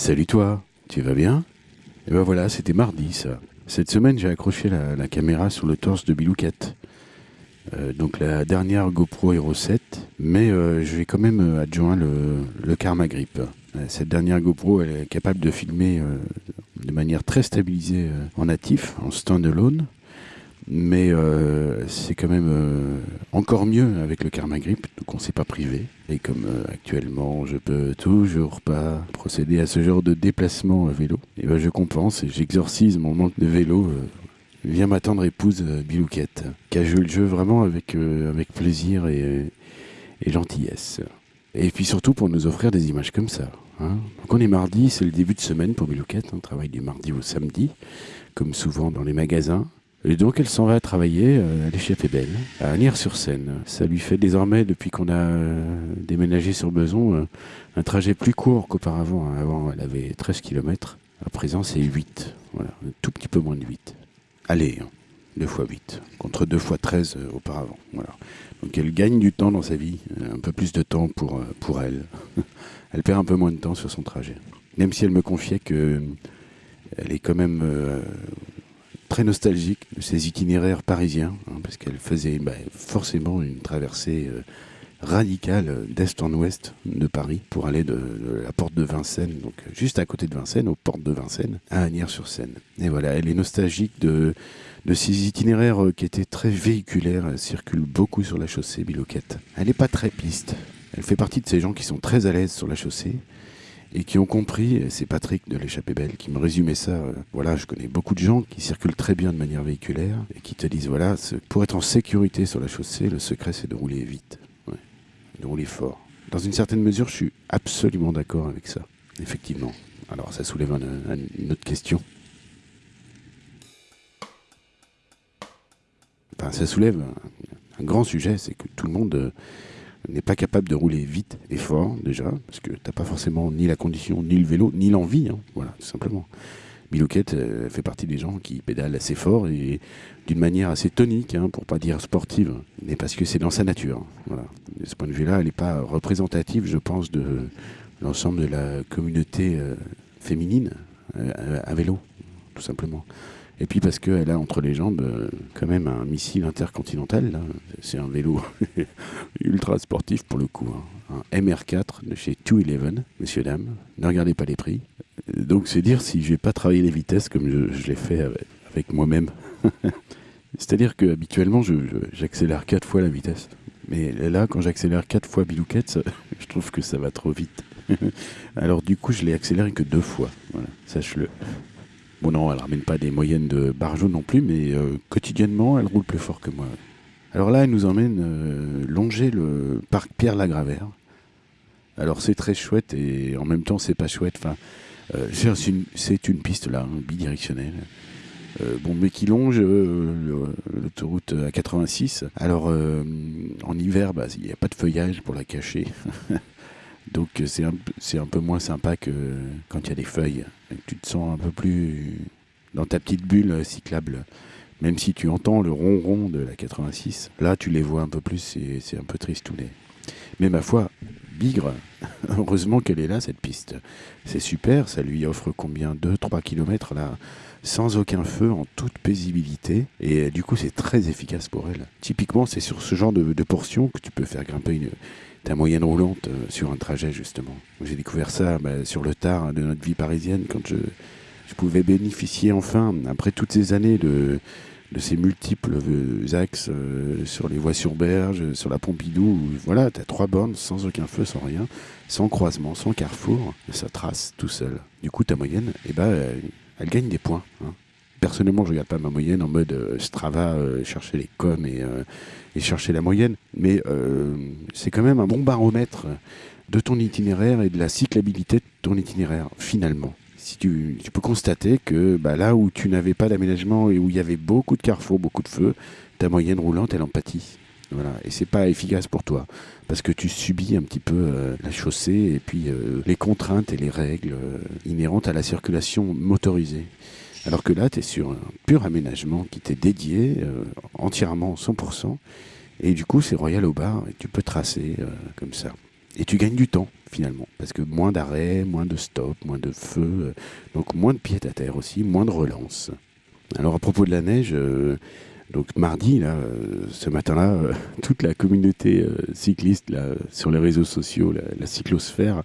Salut toi, tu vas bien? Et ben voilà, c'était mardi ça. Cette semaine, j'ai accroché la, caméra sur le torse de Bilouquette. Euh, donc la dernière GoPro Hero 7, mais euh, je vais quand même euh, adjoint le, Karma Grip. Cette dernière GoPro, elle est capable de filmer de manière très stabilisée en natif, en standalone, mais euh, c'est quand même euh, encore mieux avec le Karma Grip, donc on s'est pas privé. Et comme euh, actuellement je peux toujours pas procéder à ce genre de déplacement à vélo, ben je compense et j'exorcise mon manque de vélo. Viens ma tendre épouse Bilouquette, qui a joué le jeu vraiment avec, avec plaisir et, et gentillesse. Et puis surtout pour nous offrir des images comme ça. hein. Donc on est mardi, c'est le début de semaine pour Bilouquette, on travaille du mardi au samedi, comme souvent dans les magasins. Et donc elle s'en va travailler, euh, elle est à Nières-sur-Seine. Ça lui fait désormais, depuis qu'on a euh, déménagé sur Beson, euh, un trajet plus court qu'auparavant. hein. Avant elle avait 13 km, à présent c'est 8. Voilà, un tout petit peu moins de 8. Allez, hein, 2 fois 8, contre 2 fois 13 euh, auparavant. Voilà. Donc elle gagne du temps dans sa vie, un peu plus de temps pour, pour elle. elle perd un peu moins de temps sur son trajet. Même si elle me confiait que elle est quand même très nostalgique de ses itinéraires parisiens, hein, parce qu'elle faisait bah, forcément une traversée euh, radicale euh, d'est en ouest de Paris pour aller de, la porte de Vincennes, donc euh, juste à côté de Vincennes, aux portes de Vincennes, à Agnières-sur-Seine. Et voilà, elle est nostalgique de, de ces itinéraires qui étaient très véhiculaires. Elle circule beaucoup sur la chaussée, Biloquette. Elle n'est pas très piste. Elle fait partie de ces gens qui sont très à l'aise sur la chaussée et qui ont compris, c'est Patrick de l'échappée belle qui me résumait ça, euh, voilà, je connais beaucoup de gens qui circulent très bien de manière véhiculaire et qui te disent, voilà, pour être en sécurité sur la chaussée, le secret c'est de rouler vite, de rouler fort. Dans une certaine mesure, je suis absolument d'accord avec ça, effectivement. Alors ça soulève un- un- une autre question. Enfin, ça soulève un, un grand sujet, c'est que tout le monde euh, n'est pas capable de rouler vite et fort déjà, parce que t'as pas forcément ni la condition, ni le vélo, ni l'envie, hein, voilà, tout simplement. Bilouquette euh, fait partie des gens qui pédalent assez fort et d'une manière assez tonique, hein, pour pas dire sportive, mais parce que c'est dans sa nature. hein, Voilà. De ce point de vue-là, elle n'est pas représentative, je pense, de l'ensemble de la communauté euh, féminine euh, à vélo, tout simplement. Et puis parce qu'elle a entre les jambes euh, quand même un missile intercontinental. C'est un vélo ultra sportif pour le coup. hein. Un MR4 de chez 211, messieurs, dames. Ne regardez pas les prix. Donc c'est dire si je vais pas travailler les vitesses comme je, l'ai fait avec, moi-même. C'est-à-dire que habituellement j'accélère quatre fois la vitesse. Mais là, quand j'accélère quatre fois Bilouquette, je trouve que ça va trop vite. Alors du coup, je l'ai accéléré que deux fois. Voilà, sache-le. Bon non, elle ramène pas des moyennes de barjo non plus, mais euh, quotidiennement, elle roule plus fort que moi. Alors là, elle nous emmène euh, longer le parc Pierre Lagravère. Alors c'est très chouette et en même temps c'est pas chouette. Euh, c'est une, piste là, hein, bidirectionnelle. Bon, mais qui longe l'autoroute A86. Alors en hiver, bah, il n'y a pas de feuillage pour la cacher. Donc euh, c'est un, un peu moins sympa que quand il y a des feuilles. Tu te sens un peu plus dans ta petite bulle euh, cyclable. Même si tu entends le ronron de la 86, là tu les vois un peu plus et c'est un peu tristounet. Mais ma foi, Bigre, heureusement qu'elle est là cette piste. C'est super, ça lui offre combien? 2-3 km là sans aucun feu, en toute paisibilité. Et euh, du coup, c'est très efficace pour elle. Typiquement, c'est sur ce genre de, de portion que tu peux faire grimper une, ta moyenne roulante euh, sur un trajet, justement. J'ai découvert ça bah, sur le tard de notre vie parisienne, quand je, je pouvais bénéficier enfin, après toutes ces années de, de ces multiples euh, axes euh, sur les voies sur berge, sur la Pompidou, voilà, tu as trois bornes sans aucun feu, sans rien, sans croisement, sans carrefour, ça trace tout seul. Du coup, ta moyenne, eh ben, elle gagne des points. hein. Personnellement, je regarde pas ma moyenne en mode euh, Strava, euh, chercher les coms et, euh, et chercher la moyenne, mais c'est quand même un bon baromètre de ton itinéraire et de la cyclabilité de ton itinéraire, finalement. Si tu, peux constater que bah, là où tu n'avais pas d'aménagement et où il y avait beaucoup de carrefours, beaucoup de feux, ta moyenne roulante, elle en pâtit. Voilà. Et c'est pas efficace pour toi. Parce que tu subis un petit peu la chaussée et puis les contraintes et les règles inhérentes à la circulation motorisée. Alors que là, tu es sur un pur aménagement qui t'est dédié euh, entièrement 100%. Et du coup, c'est royal au bar et tu peux tracer euh, comme ça. Et tu gagnes du temps finalement, parce que moins d'arrêts, moins de stops, moins de feux, donc moins de pieds à terre aussi, moins de relance. Alors à propos de la neige, donc mardi, ce matin-là, toute la communauté cycliste sur les réseaux sociaux, la, cyclosphère,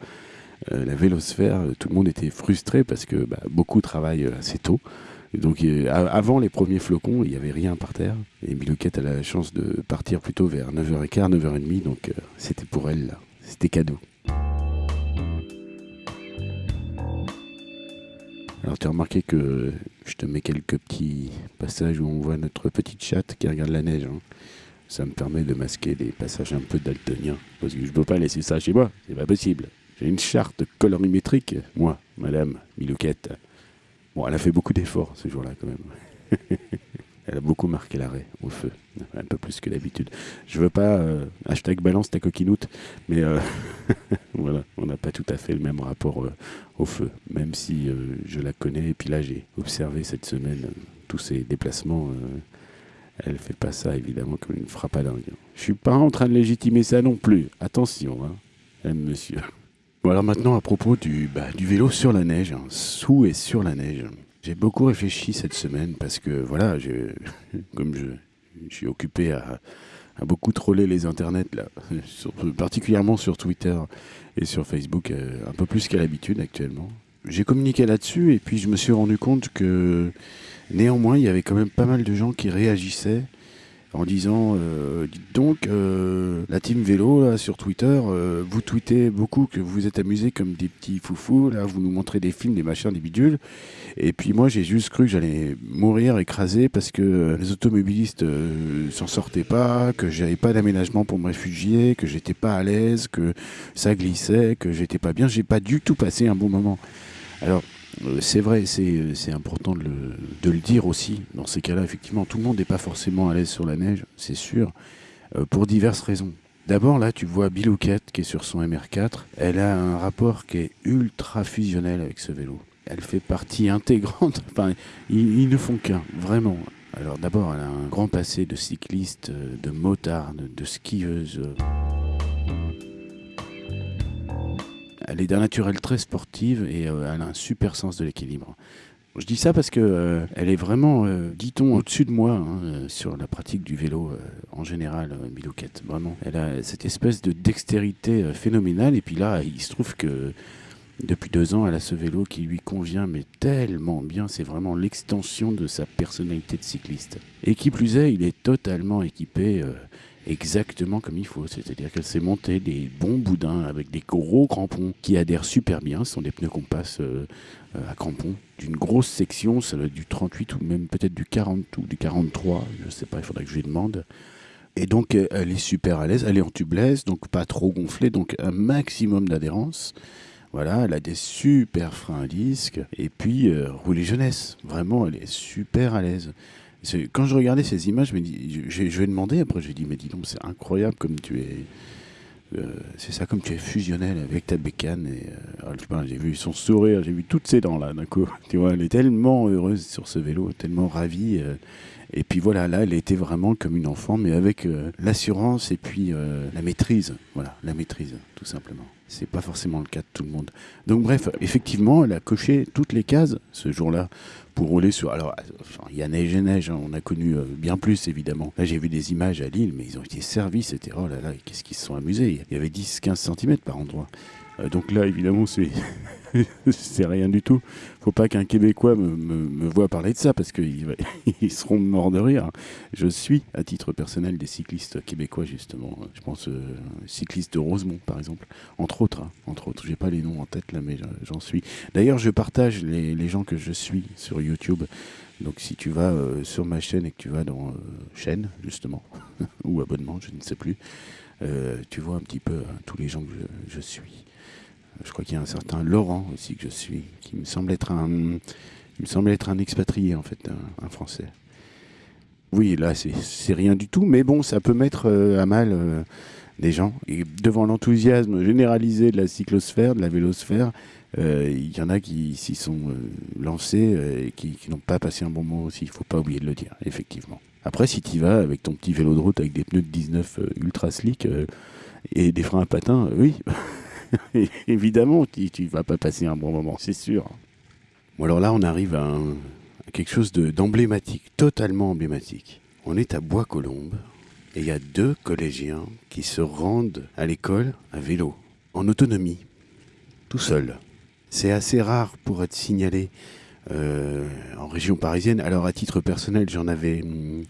la vélosphère, tout le monde était frustré parce que bah, beaucoup travaillent assez tôt donc avant les premiers flocons, il n'y avait rien par terre. Et Milouquette a la chance de partir plutôt vers 9h15, 9h30. Donc euh, c'était pour elle, C'était cadeau. Alors tu as remarqué que je te mets quelques petits passages où on voit notre petite chatte qui regarde la neige. Hein. Ça me permet de masquer des passages un peu daltoniens. Parce que je ne peux pas laisser ça chez moi, c'est pas possible. J'ai une charte colorimétrique, moi, madame Milouquette. Bon, elle a fait beaucoup d'efforts ce jour-là quand même. elle a beaucoup marqué l'arrêt au feu, un peu plus que d'habitude. Je veux pas euh, hashtag balance ta coquinoute, mais euh, voilà, on n'a pas tout à fait le même rapport euh, au feu, même si je la connais. Et puis là, j'ai observé cette semaine tous ces déplacements. elle fait pas ça évidemment comme une frappe à dingue. Je suis pas en train de légitimer ça non plus. Attention, hein, monsieur. Alors maintenant à propos du, bah, vélo sur la neige, hein, sous et sur la neige. J'ai beaucoup réfléchi cette semaine parce que voilà, comme je, suis occupé à, beaucoup troller les internets là, particulièrement sur Twitter et sur Facebook, euh, un peu plus qu'à l'habitude actuellement. J'ai communiqué là-dessus et puis je me suis rendu compte que néanmoins il y avait quand même pas mal de gens qui réagissaient en disant euh, dites donc euh, la team vélo là sur Twitter euh, vous tweetez beaucoup que vous vous êtes amusés comme des petits foufous là vous nous montrez des films des machins des bidules. Et puis moi j'ai juste cru que j'allais mourir écrasé parce que les automobilistes s'en sortaient pas que j'avais pas d'aménagement pour me réfugier que j'étais pas à l'aise que ça glissait que j'étais pas bien. J'ai pas du tout passé un bon moment. Alors c'est vrai, euh, c'est important de le, de le, dire aussi. Dans ces cas-là, effectivement, tout le monde n'est pas forcément à l'aise sur la neige, c'est sûr, euh, pour diverses raisons. D'abord, là, tu vois Bilouquette qui est sur son MR4. Elle a un rapport qui est ultra fusionnel avec ce vélo. Elle fait partie intégrante. Enfin, ils, ils ne font qu'un, vraiment. Alors d'abord, elle a un grand passé de cycliste, de motarde, de skieuse. Elle est d'un naturel très sportive et euh, elle a un super sens de l'équilibre. Je dis ça parce que euh, elle est vraiment, euh, dit-on, au-dessus de moi hein, sur la pratique du vélo en général, Milouquette. Vraiment, elle a cette espèce de dextérité phénoménale. Et puis là, il se trouve que depuis deux ans, elle a ce vélo qui lui convient, mais tellement bien. C'est vraiment l'extension de sa personnalité de cycliste. Et qui plus est, il est totalement équipé exactement comme il faut. C'est-à-dire qu'elle s'est montée des bons boudins avec des gros crampons qui adhèrent super bien. Ce sont des pneus qu'on passe euh, euh, à crampons d'une grosse section, ça doit être du 38 ou même peut-être du 40 ou du 43, je ne sais pas, il faudrait que je lui demande. Et donc euh, elle est super à l'aise, elle est en tubeless, donc pas trop gonflée, donc un maximum d'adhérence. Voilà, elle a des super freins à disque. Et puis, rouler jeunesse. Vraiment, elle est super à l'aise. Quand je regardais ces images, je, me dis, je, je, vais demander, après je dis, mais dis donc, c'est incroyable comme tu es. Euh, c'est ça, comme tu es fusionnel avec ta bécane. Et, euh, j'ai vu son sourire, j'ai vu toutes ses dents là d'un coup. Tu vois, elle est tellement heureuse sur ce vélo, tellement ravie. Euh, et puis voilà, là, elle était vraiment comme une enfant, mais avec l'assurance et puis la maîtrise. Voilà, la maîtrise, tout simplement. C'est pas forcément le cas de tout le monde. Donc bref, effectivement, elle a coché toutes les cases ce jour-là pour rouler sur. Alors, il y a neige et neige, hein. on a connu euh, bien plus évidemment. Là, j'ai vu des images à Lille, mais ils ont été servis, c'était oh là là, qu'est-ce qu'ils se sont amusés. Il y avait 10-15 cm par endroit. Euh, donc là, évidemment, c'est c'est rien du tout. Faut pas qu'un Québécois me, voit parler de ça parce qu'ils ils seront morts de rire. Je suis, à titre personnel, des cyclistes québécois justement. Je pense euh, cyclistes de Rosemont, par exemple, entre autres. Hein, entre autres, j'ai pas les noms en tête là, mais j'en suis. D'ailleurs, je partage les, gens que je suis sur YouTube. Donc si tu vas euh, sur ma chaîne et que tu vas dans chaîne justement ou abonnement, je ne sais plus, tu vois un petit peu hein, tous les gens que je suis. Je crois qu'il y a un certain Laurent aussi que je suis, qui me semble être un, me semble être un expatrié en fait, un, Français. Oui, là c'est rien du tout, mais bon, ça peut mettre euh, à mal euh, des gens. Et devant l'enthousiasme généralisé de la cyclosphère, de la vélosphère, euh, il y en a qui s'y sont lancés et qui, n'ont pas passé un bon moment aussi. Il ne faut pas oublier de le dire, effectivement. Après, si tu vas avec ton petit vélo de route avec des pneus de 19 ultra slick, Et des freins à patins, oui. Évidemment, tu, tu vas pas passer un bon moment, c'est sûr. Bon, alors là, on arrive à, quelque chose d'emblématique, totalement emblématique. On est à Bois-Colombes et il y a deux collégiens qui se rendent à l'école à vélo, en autonomie, tout seul. C'est assez rare pour être signalé euh, en région parisienne. Alors à titre personnel, j'en avais, hmm,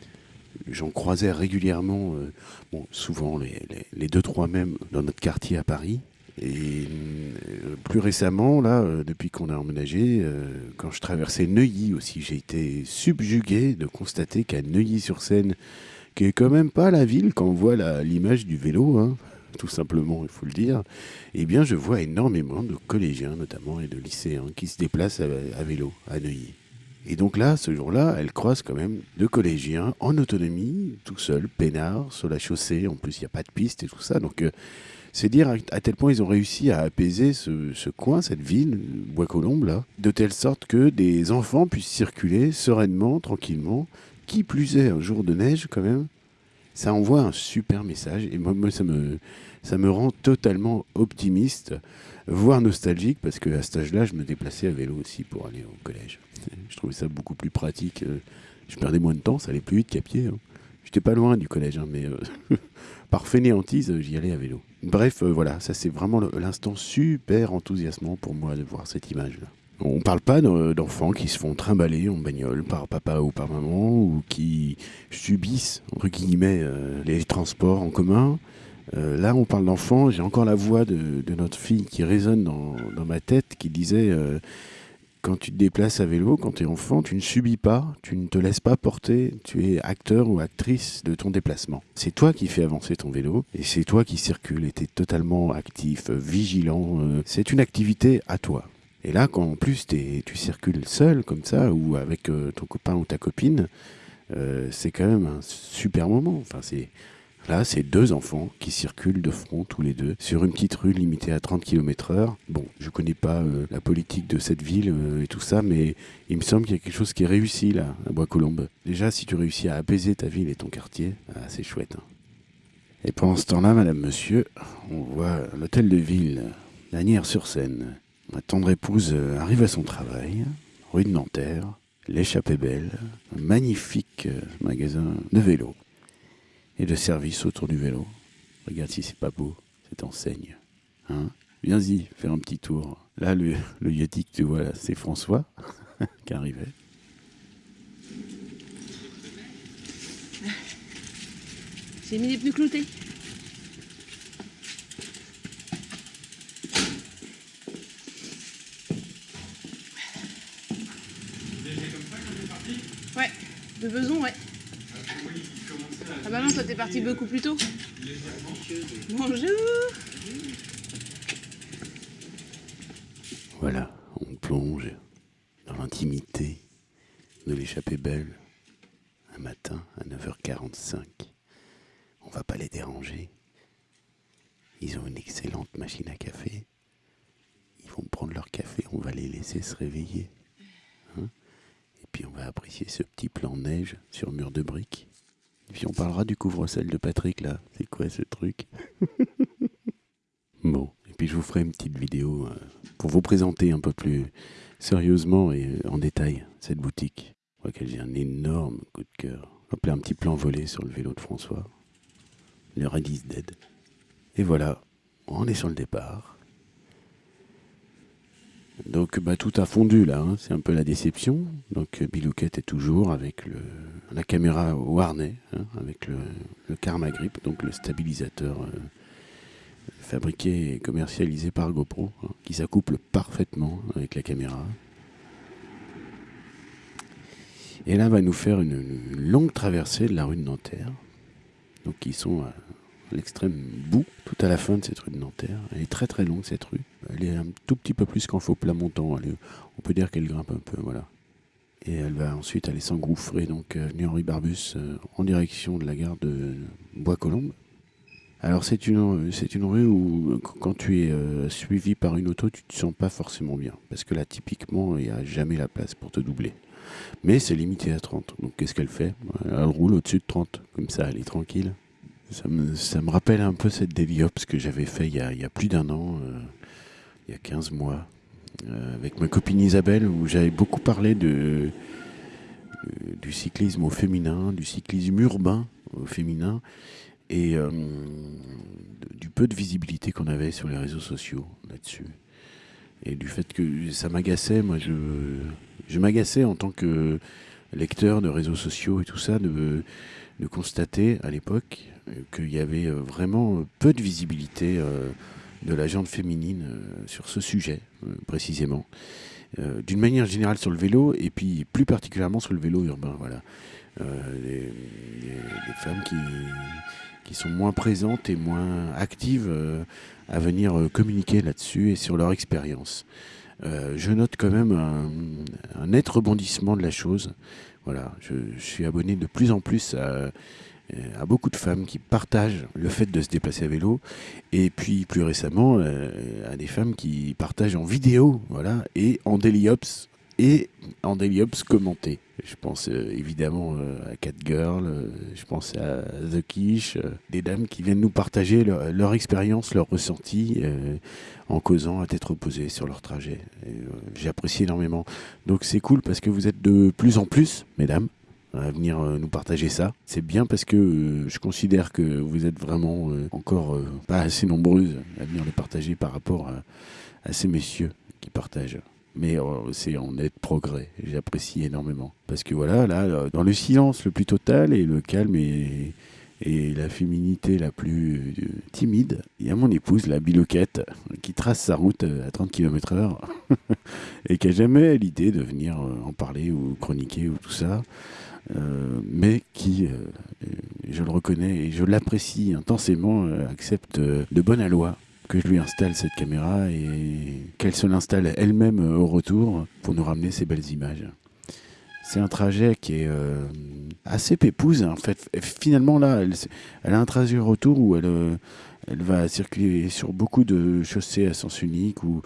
j'en croisais régulièrement, euh, souvent les, les, deux trois mêmes dans notre quartier à Paris. Et hmm, plus récemment, là, euh, depuis qu'on a emménagé, quand je traversais Neuilly aussi, j'ai été subjugué de constater qu'à Neuilly-sur-Seine, qui est quand même pas la ville quand on voit l'image du vélo, hein, tout simplement, il faut le dire, eh bien, je vois énormément de collégiens, notamment, et de lycéens qui se déplacent à, vélo à Neuilly. Et donc là, ce jour-là, elle croise quand même deux collégiens en autonomie, tout seuls, peinards, sur la chaussée. En plus, il n'y a pas de piste et tout ça. Donc, euh, c'est dire à, tel point ils ont réussi à apaiser ce, coin, cette ville, Bois-Colombes, là, de telle sorte que des enfants puissent circuler sereinement, tranquillement. Qui plus est, un jour de neige, quand même, ça envoie un super message. Et moi, ça me ça me rend totalement optimiste, voire nostalgique, parce qu'à cet âge-là, je me déplaçais à vélo aussi pour aller au collège. Je trouvais ça beaucoup plus pratique. Euh, je perdais moins de temps, ça allait plus vite qu'à pied. Hein. J'étais pas loin du collège, hein, mais euh, par fainéantise, j'y allais à vélo. Bref, euh, voilà, ça c'est vraiment l'instant super enthousiasmant pour moi de voir cette image-là. On parle pas d'enfants qui se font trimballer en bagnole par papa ou par maman ou qui subissent, entre guillemets, les transports en commun. Euh, là, on parle d'enfants. J'ai encore la voix de, notre fille qui résonne dans, ma tête, qui disait euh, quand tu te déplaces à vélo, quand tu es enfant, tu ne subis pas, tu ne te laisses pas porter, tu es acteur ou actrice de ton déplacement. C'est toi qui fais avancer ton vélo et c'est toi qui circules et tu es totalement actif, vigilant. Euh, c'est une activité à toi. Et là, quand en plus tu circules seul comme ça ou avec ton copain ou ta copine, c'est quand même un super moment. Enfin, c'est Là, c'est deux enfants qui circulent de front tous les deux sur une petite rue limitée à 30 km heure. Bon, je connais pas euh, la politique de cette ville euh, et tout ça, mais il me semble qu'il y a quelque chose qui est réussi là, à Bois-Colombes. Déjà, si tu réussis à apaiser ta ville et ton quartier, ah, c'est chouette. Hein. Et pendant ce temps-là, madame, monsieur, on voit l'hôtel de ville, Lanière-sur-Seine. Ma tendre épouse euh, arrive à son travail, rue de Nanterre, l'échappée belle, un magnifique magasin de vélos et de service autour du vélo. Regarde si c'est pas beau, cette enseigne. Hein? Viens-y, faire un petit tour. Là, le, le Yeti que tu vois là, c'est François qui arrivait. J'ai mis les pneus cloutés. Ouais, de besoin, ouais. Ah bah non, toi t'es parti beaucoup plus tôt. Bonjour Voilà, on plonge dans l'intimité de l'échappée belle un matin à 9h45. On va pas les déranger. Ils ont une excellente machine à café. Ils vont prendre leur café, on va les laisser se réveiller. Hein. Et puis on va apprécier ce petit plan neige sur mur de briques. Et puis on parlera du couvre-sel de Patrick là. C'est quoi ce truc? Bon, et puis je vous ferai une petite vidéo euh, pour vous présenter un peu plus sérieusement et euh, en détail cette boutique. Je crois qu'elle j'ai un énorme coup de cœur. Hop un petit plan volé sur le vélo de François. Le Red is dead. Et voilà, on est sur le départ. Donc bah, tout a fondu là, hein. c'est un peu la déception. Donc Bilouquette est toujours avec la caméra au harnais, hein, avec le, le, Karma Grip, donc le stabilisateur euh, fabriqué et commercialisé par GoPro, hein, qui s'accouple parfaitement avec la caméra. Et là, va nous faire une, longue traversée de la rue de Nanterre. Donc, ils sont à l'extrême bout, tout à la fin de cette rue de Nanterre. Elle est très très longue cette rue. Elle est un tout petit peu plus qu'en faux plat montant. on peut dire qu'elle grimpe un peu, voilà. Et elle va ensuite aller s'engouffrer, donc euh, Henri Barbus, euh, en direction de la gare de Bois-Colombes. Alors c'est une, c'est une rue où quand tu es euh, suivi par une auto, tu te sens pas forcément bien. Parce que là, typiquement, il n'y a jamais la place pour te doubler. Mais c'est limité à 30. Donc qu'est-ce qu'elle fait? Elle roule au-dessus de 30. Comme ça, elle est tranquille. Ça me, rappelle un peu cette Deliops que j'avais fait il y, a, plus d'un an, euh, il y a 15 mois, euh, avec ma copine Isabelle, où j'avais beaucoup parlé de, euh, du cyclisme au féminin, du cyclisme urbain au féminin, et du peu de visibilité qu'on avait sur les réseaux sociaux là-dessus. Et du fait que ça m'agaçait, moi je, m'agaçais en tant que lecteur de réseaux sociaux et tout ça, de, de constater à l'époque qu'il y avait euh, vraiment peu de visibilité euh, de la jante féminine euh, sur ce sujet euh, précisément. Euh, D'une manière générale sur le vélo et puis plus particulièrement sur le vélo urbain. Voilà. Euh, les, femmes qui, sont moins présentes et moins actives euh, à venir euh, communiquer là-dessus et sur leur expérience. Euh, je note quand même un, net rebondissement de la chose. Voilà, je suis abonné de plus en plus à, à beaucoup de femmes qui partagent le fait de se déplacer à vélo, et puis plus récemment euh, à des femmes qui partagent en vidéo, voilà, et en daily-ops et en daily-ops commenté. Je pense euh, évidemment euh, à Catgirl, euh, je pense à The Quiche, euh, des dames qui viennent nous partager leur, expérience, leur ressenti euh, en causant à tête reposée sur leur trajet. Et, euh, J'apprécie énormément. Donc c'est cool parce que vous êtes de plus en plus, mesdames, à venir euh, nous partager ça. C'est bien parce que euh, je considère que vous êtes vraiment euh, encore pas assez nombreuses à venir le partager par rapport à, ces messieurs qui partagent. Mais c'est en net progrès. J'apprécie énormément. Parce que voilà, là, dans le silence le plus total et le calme et, et la féminité la plus timide, il y a mon épouse, la biloquette, qui trace sa route à 30 km heure et qui a jamais l'idée de venir en parler ou chroniquer ou tout ça. Euh, mais qui, euh, je le reconnais et je l'apprécie intensément, euh, accepte de bonne aloi que je lui installe cette caméra et qu'elle se l'installe elle-même au retour pour nous ramener ces belles images. C'est un trajet qui est assez pépouse. En fait, finalement, là, elle, elle a un trajet retour où elle, elle va circuler sur beaucoup de chaussées à sens unique ou,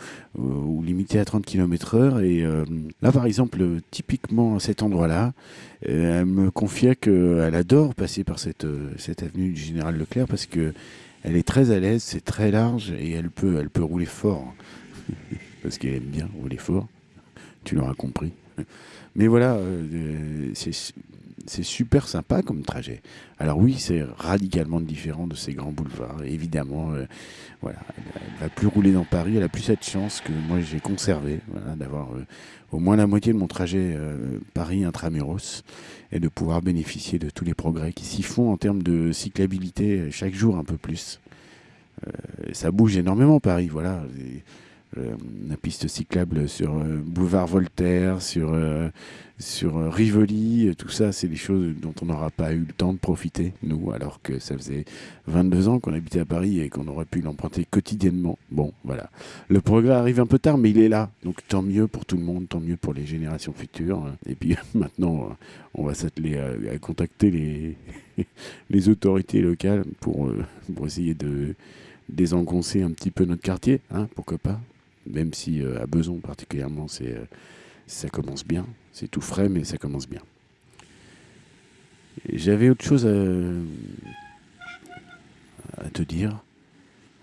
limitées à 30 km heure. Et euh, là, par exemple, typiquement à cet endroit-là, euh, elle me confiait qu'elle adore passer par cette, euh, cette avenue du Général Leclerc parce que elle est très à l'aise, c'est très large et elle peut, elle peut rouler fort. parce qu'elle aime bien rouler fort. Tu l'auras compris. Mais voilà, euh, c'est super sympa comme trajet. Alors oui, c'est radicalement différent de ces grands boulevards. Évidemment, euh, voilà, elle, va plus rouler dans Paris. Elle a plus cette chance que moi j'ai conservée, voilà, d'avoir euh, au moins la moitié de mon trajet euh, Paris intramuros et de pouvoir bénéficier de tous les progrès qui s'y font en termes de cyclabilité euh, chaque jour un peu plus. Euh, ça bouge énormément Paris, voilà. La piste cyclable sur boulevard Voltaire, sur, sur euh, Rivoli, euh, tout ça, c'est des choses dont on n'aura pas eu le temps de profiter, nous, alors que ça faisait 22 ans qu'on habitait à Paris et qu'on aurait pu l'emprunter quotidiennement. Bon, voilà. Le progrès arrive un peu tard, mais il est là. Donc tant mieux pour tout le monde, tant mieux pour les générations futures. Et puis maintenant, euh, on va s'atteler à, contacter les, autorités locales pour, essayer de désengoncer un petit peu notre quartier, hein, pourquoi pas même si à Beson particulièrement, ça commence bien. C'est tout frais, mais ça commence bien. J'avais autre chose à, te dire.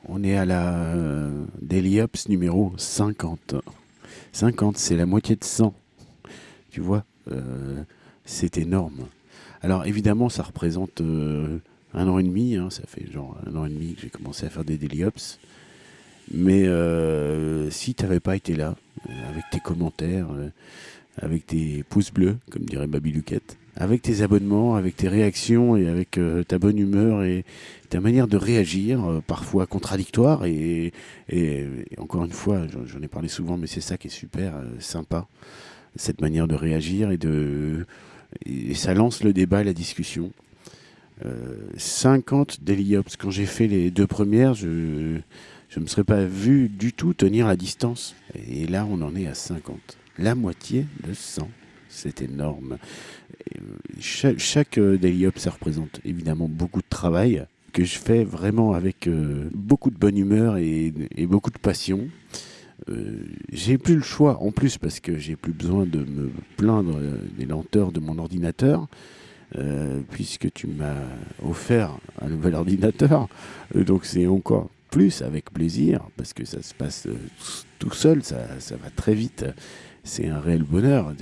On est à la euh, Daily Ups numéro 50. 50, c'est la moitié de 100. Tu vois, euh, c'est énorme. Alors évidemment, ça représente euh, un an et demi. hein, ça fait genre un an et demi que j'ai commencé à faire des Daily Ups. Mais euh, si tu n'avais pas été là, avec tes commentaires, avec tes pouces bleus, comme dirait Baby Luquette, avec tes abonnements, avec tes réactions et avec euh, ta bonne humeur et ta manière de réagir, euh, parfois contradictoire, et, encore une fois, j'en ai parlé souvent, mais c'est ça qui est super euh, sympa, cette manière de réagir et de ça lance le débat et la discussion. Euh, 50 Daily Ops. Quand j'ai fait les deux premières, je je ne me serais pas vu du tout tenir la distance. Et là, on en est à 50. La moitié de 100. C'est énorme. Chaque euh, Daily Up, ça représente évidemment beaucoup de travail que je fais vraiment avec euh, beaucoup de bonne humeur et, beaucoup de passion. Euh, j'ai plus le choix en plus parce que j'ai plus besoin de me plaindre des lenteurs de mon ordinateur. puisque tu m'as offert un nouvel ordinateur. Donc c'est encore plus avec plaisir, parce que ça se passe tout seul, ça va très vite. C'est un réel bonheur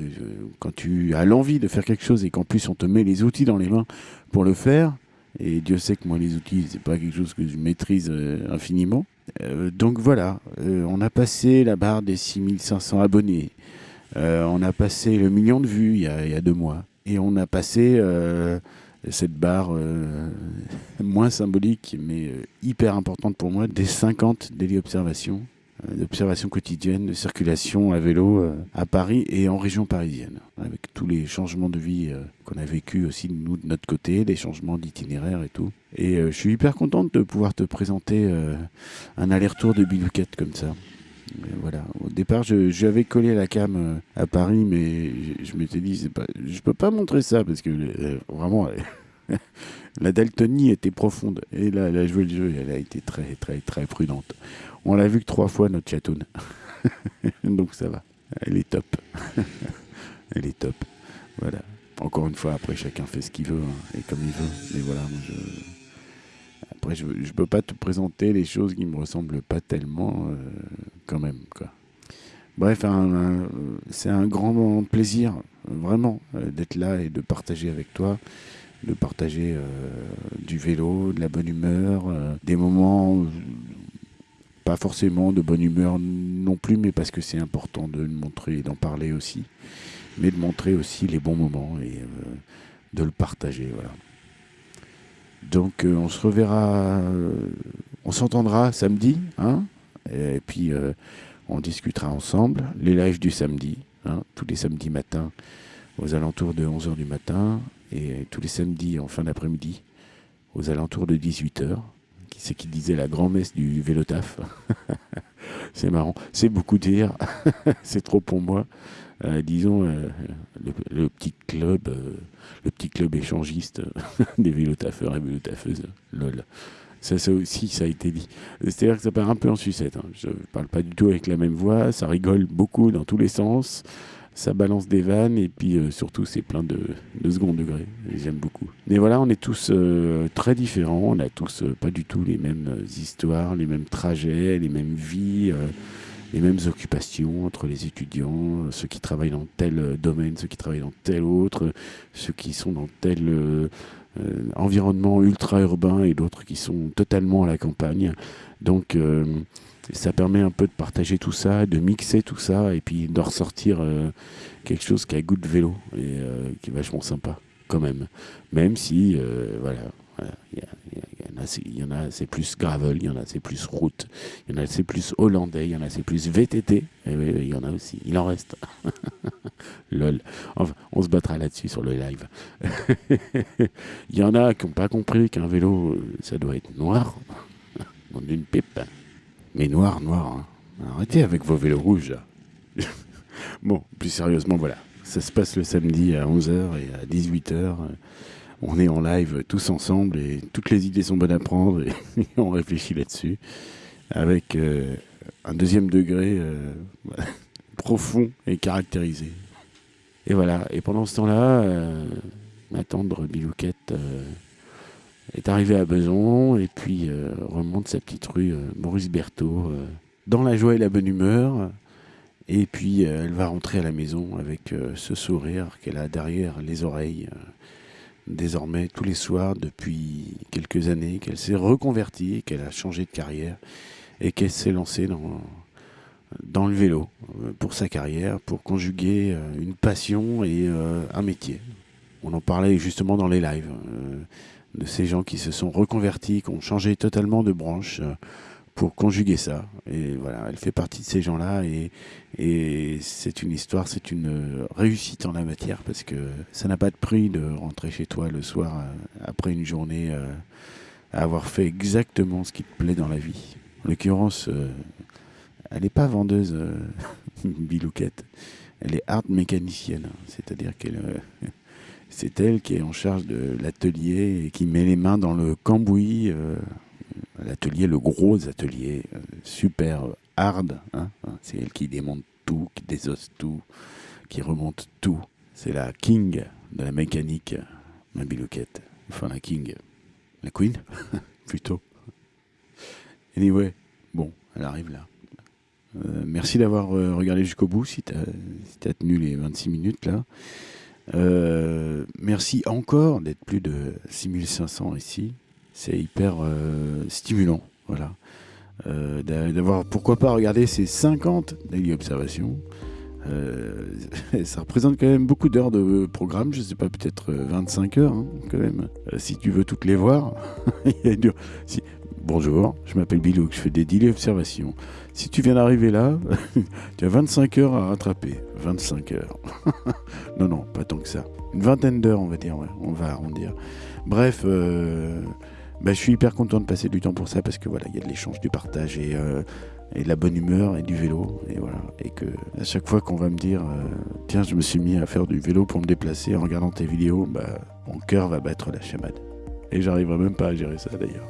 quand tu as l'envie de faire quelque chose et qu'en plus on te met les outils dans les mains pour le faire. Et Dieu sait que moi les outils c'est pas quelque chose que je maîtrise euh, infiniment. Euh, donc voilà, euh, on a passé la barre des 6500 abonnés. On a passé le million de vues il y a, deux mois. Et on a passé cette barre moins symbolique, mais hyper importante pour moi, des 50 daily observations, euh, d'observations quotidiennes de circulation à vélo euh, à Paris et en région parisienne, avec tous les changements de vie euh, qu'on a vécu aussi nous de notre côté, les changements d'itinéraire et tout. Et je suis hyper contente de pouvoir te présenter un aller-retour de Bilouquette comme ça. Voilà. Au départ, je- j'avais collé la cam à Paris, mais je, je m'étais dit, pas, je peux pas montrer ça parce que vraiment, la Daltonie était profonde. Et là, elle a joué le jeu, elle a été très, très, très prudente. On l'a vu que trois fois notre chatoune. Donc ça va. Elle est top. elle est top. Voilà. Encore une fois, après, chacun fait ce qu'il veut hein, et comme il veut. Mais voilà, moi, je. Après, je ne peux pas te présenter les choses qui me ressemblent pas tellement, euh, quand même. Quoi. Bref, c'est un grand plaisir, vraiment, euh, d'être là et de partager avec toi, de partager euh, du vélo, de la bonne humeur, euh, des moments, pas forcément de bonne humeur non plus, mais parce que c'est important de le montrer et d'en parler aussi, mais de montrer aussi les bons moments et euh, de le partager. Voilà. Donc on se reverra, on s'entendra samedi, hein, et puis on discutera ensemble les lives du samedi, hein, tous les samedis matins aux alentours de 11h du matin et tous les samedis en fin d'après-midi aux alentours de 18h. Qui c'est qui disait la grand-messe du vélotaf C'est marrant, c'est beaucoup dire, c'est trop pour moi. Euh, disons euh, le, petit club, euh, le petit club échangiste des vélotafeurs et vélotafeuses, lol. Ça, aussi, ça a été dit. C'est-à-dire que ça part un peu en sucette. hein. Je parle pas du tout avec la même voix, ça rigole beaucoup dans tous les sens, ça balance des vannes et puis euh, surtout c'est plein de, de second degré. J'aime beaucoup. Mais voilà, on est tous euh, très différents, on a tous euh, pas du tout les mêmes euh, histoires, les mêmes trajets, les mêmes vies. euh, les mêmes occupations entre les étudiants, euh, ceux qui travaillent dans tel domaine, ceux qui travaillent dans tel autre, ceux qui sont dans tel environnement ultra-urbain et d'autres qui sont totalement à la campagne. Donc ça permet un peu de partager tout ça, de mixer tout ça et puis de ressortir euh, quelque chose qui a goût de vélo et euh, qui est vachement sympa quand même. Même si, euh, voilà, il y, en a, c'est- plus gravel, il y en a c'est plus route, il y en a c'est plus hollandais, il y en a c'est plus VTT, il y en a aussi, il en reste. Lol. Enfin, on se battra là-dessus sur le live. il y en a qui n'ont pas compris qu'un vélo, ça doit être noir, dans une pipe. Mais noir, noir. hein. Arrêtez avec vos vélos rouges. bon, plus sérieusement, voilà. Ça se passe le samedi à 11h et à 18h. On est en live tous ensemble et toutes les idées sont bonnes à prendre et on réfléchit là-dessus avec euh, un deuxième degré euh, profond et caractérisé. Et voilà, et pendant ce temps-là, euh, ma tendre Bilouquette est arrivée à Beson et puis euh, remonte sa petite rue euh, Maurice Berthaud euh, dans la joie et la bonne humeur. Et puis elle va rentrer à la maison avec ce sourire qu'elle a derrière les oreilles. désormais tous les soirs depuis quelques années, qu'elle s'est reconvertie, qu'elle a changé de carrière et qu'elle s'est lancée dans, dans le vélo pour sa carrière, pour conjuguer une passion et un métier. On en parlait justement dans les lives de ces gens qui se sont reconvertis, qui ont changé totalement de branche euh, pour conjuguer ça. Et voilà, elle fait partie de ces gens-là et, c'est une histoire, c'est une réussite en la matière parce que ça n'a pas de prix de rentrer chez toi le soir euh, après une journée euh, à avoir fait exactement ce qui te plaît dans la vie. En l'occurrence, elle n'est pas vendeuse, Bilouquette. Elle est art mécanicienne, c'est-à-dire qu'elle, c'est elle qui est en charge de l'atelier et qui met les mains dans le cambouis. euh, l'atelier, le gros atelier, euh, super hard. hein, c'est elle qui démonte tout, qui désosse tout, qui remonte tout. C'est la king de la mécanique ma bilouquette. Enfin, la king. La queen, plutôt. Anyway, bon, elle arrive là. Euh, merci d'avoir regardé jusqu'au bout, si tu as, tenu les 26 minutes là. Euh, merci encore d'être plus de 6500 ici. C'est hyper stimulant, voilà. d'avoir, pourquoi pas, regarder ces 50 daily observations. ça représente quand même beaucoup d'heures de programme, je sais pas, peut-être 25 heures hein, quand même. si tu veux toutes les voir, si, Bonjour, je m'appelle Bilouk, je fais des daily observations. Si tu viens d'arriver là, tu as 25 heures à rattraper. 25 heures. non, non, pas tant que ça. Une vingtaine d'heures, on va dire, on va arrondir. Bref, euh, bah, je suis hyper content de passer du temps pour ça parce que voilà, il y a de l'échange, du partage et, euh, de la bonne humeur et du vélo. Et voilà. Et que à chaque fois qu'on va me dire, euh, tiens, je me suis mis à faire du vélo pour me déplacer en regardant tes vidéos, bah, mon cœur va battre la chamade. Et j'arriverai même pas à gérer ça d'ailleurs.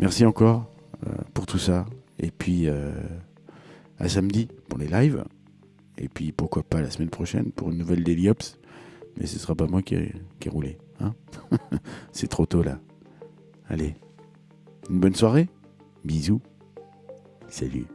Merci encore euh, pour tout ça. Et puis euh, à samedi pour les lives. Et puis pourquoi pas la semaine prochaine pour une nouvelle Daily Ops. Mais ce sera pas moi qui ai, roulé. Hein C'est trop tôt là. Allez, une bonne soirée. Bisous. Salut.